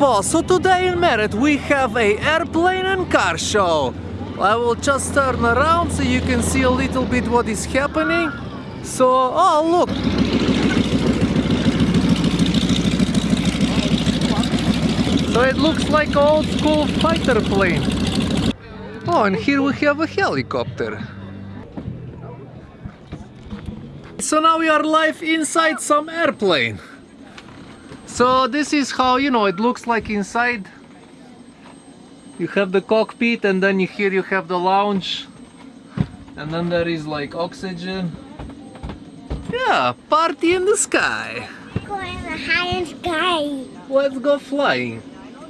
so today in Merritt we have a airplane and car show. I will just turn around so you can see a little bit what is happening. So, oh look! So it looks like old school fighter plane. Oh, and here we have a helicopter. So now we are live inside some airplane. So this is how, you know, it looks like inside. You have the cockpit and then here you have the lounge. And then there is like oxygen. Yeah, party in the sky. Go in the high sky. Let's go flying.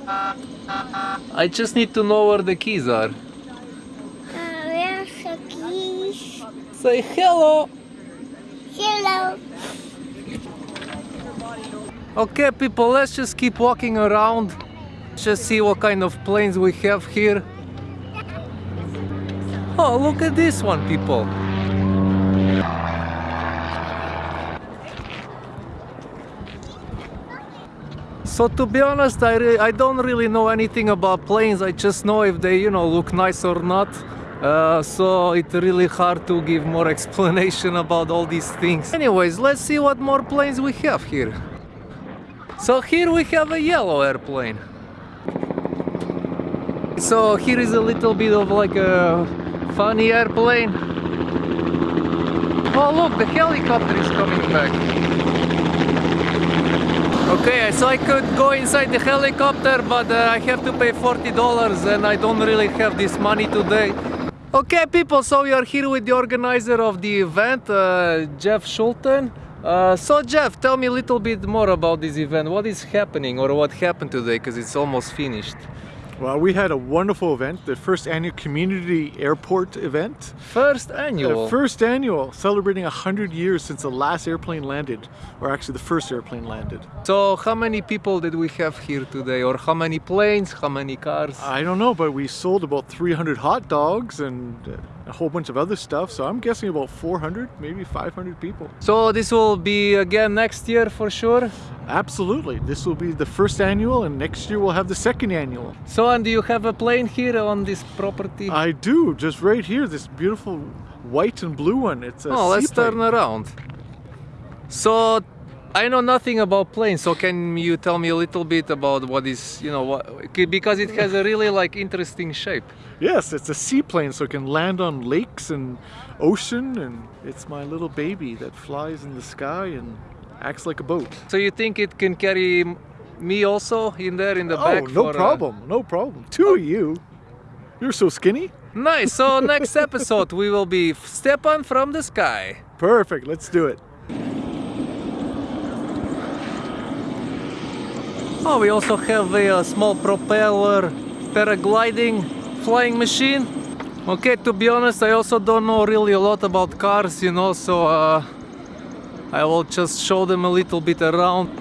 I just need to know where the keys are. Uh, where's the keys? Say hello. Hello. Okay people, let's just keep walking around. Just see what kind of planes we have here. Oh, look at this one, people. So to be honest, I, I don't really know anything about planes. I just know if they, you know, look nice or not. Uh, so it's really hard to give more explanation about all these things. Anyways, let's see what more planes we have here. So here we have a yellow airplane. So here is a little bit of like a funny airplane. Oh look, the helicopter is coming back. Okay, so I could go inside the helicopter, but uh, I have to pay $40 and I don't really have this money today. Okay people, so we are here with the organizer of the event, uh, Jeff Schulten. Uh, so Jeff, tell me a little bit more about this event. What is happening or what happened today because it's almost finished? Well, we had a wonderful event, the first annual community airport event. First annual? The first annual, celebrating 100 years since the last airplane landed, or actually the first airplane landed. So how many people did we have here today? Or how many planes, how many cars? I don't know, but we sold about 300 hot dogs and uh, a whole bunch of other stuff, so I'm guessing about 400, maybe 500 people. So this will be again next year for sure? Absolutely. This will be the first annual and next year we'll have the second annual. So and do you have a plane here on this property? I do, just right here, this beautiful white and blue one. It's a Oh, let's turn around. So I know nothing about planes, so can you tell me a little bit about what is, you know, what, because it has a really like interesting shape. Yes, it's a seaplane so it can land on lakes and ocean and it's my little baby that flies in the sky and acts like a boat. So you think it can carry me also in there in the Oh, back? no for, uh, problem, no problem. Two of you. You're so skinny. Nice. So next episode we will be Stepan from the sky. Perfect, let's do it. Oh, we also have a, small propeller paragliding flying machine. Okay, to be honest, I also don't know really a lot about cars, you know, so uh, I will just show them a little bit around.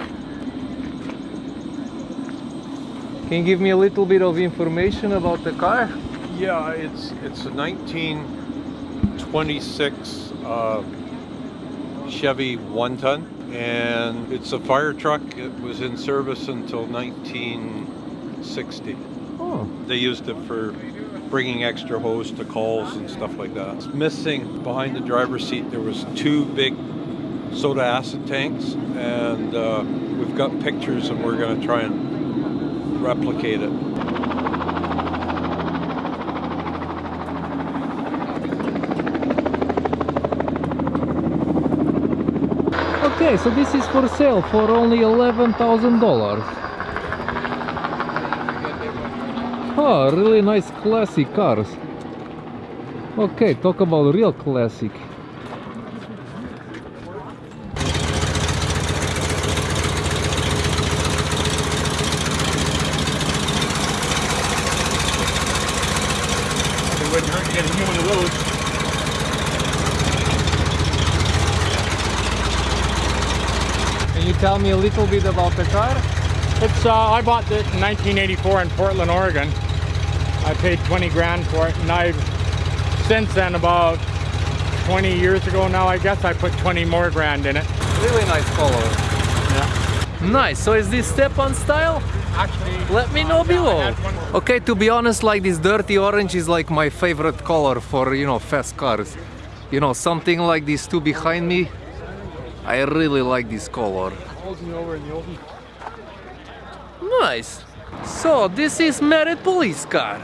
Can you give me a little bit of information about the car? Yeah, it's it's a 1926 uh, Chevy one ton, and it's a fire truck. It was in service until 1960. Oh, They used it for bringing extra hose to calls and stuff like that. It's missing behind the driver's seat. There was two big soda acid tanks, and uh, we've got pictures, and we're going to try and replicate it. Okay, so this is for sale for only $11,000. Oh, ah, really nice classic cars. Okay, talk about real classic those. Can you tell me a little bit about the car? It's uh, I bought it in 1984 in Portland, Oregon. I paid 20 grand for it, and I've since then about 20 years ago now, I guess I put 20 more grand in it. Really nice color. Yeah. Nice. So is this step-on style? Actually, Let me know uh, below. had Okay, to be honest, like this dirty orange is like my favorite color for, you know, fast cars. You know, something like these two behind me. I really like this color. Nice. So, this is Merritt police car.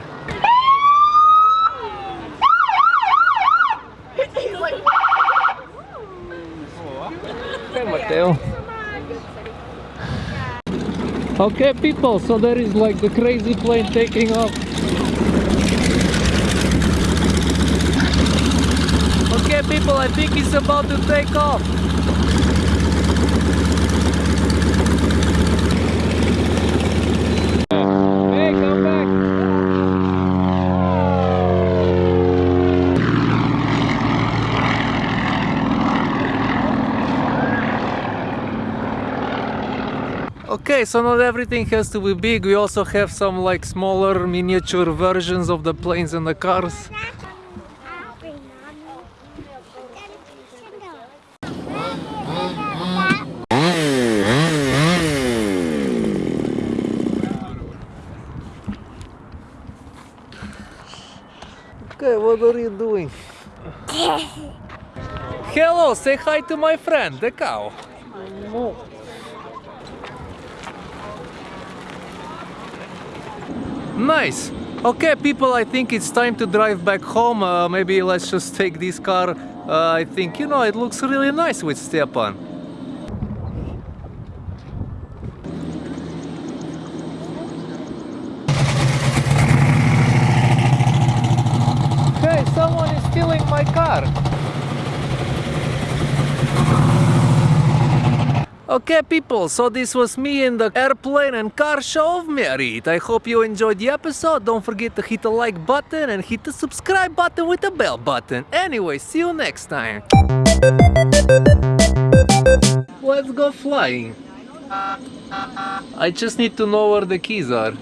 Hey, Mateo. Okay, people, so there is like the crazy plane taking off. Okay, people, I think it's about to take off. Okay, so not everything has to be big. We also have some like smaller miniature versions of the planes and the cars. Okay, what are you doing? Hello, say hi to my friend, the cow. Nice. Okay, people, I think it's time to drive back home. Uh, maybe let's just take this car. Uh, I think, you know, it looks really nice with Stepan. Hey, someone is stealing my car. Okay people, so this was me in the airplane and car show of Merritt. I hope you enjoyed the episode. Don't forget to hit the like button and hit the subscribe button with the bell button. Anyway, see you next time. Let's go flying. I just need to know where the keys are.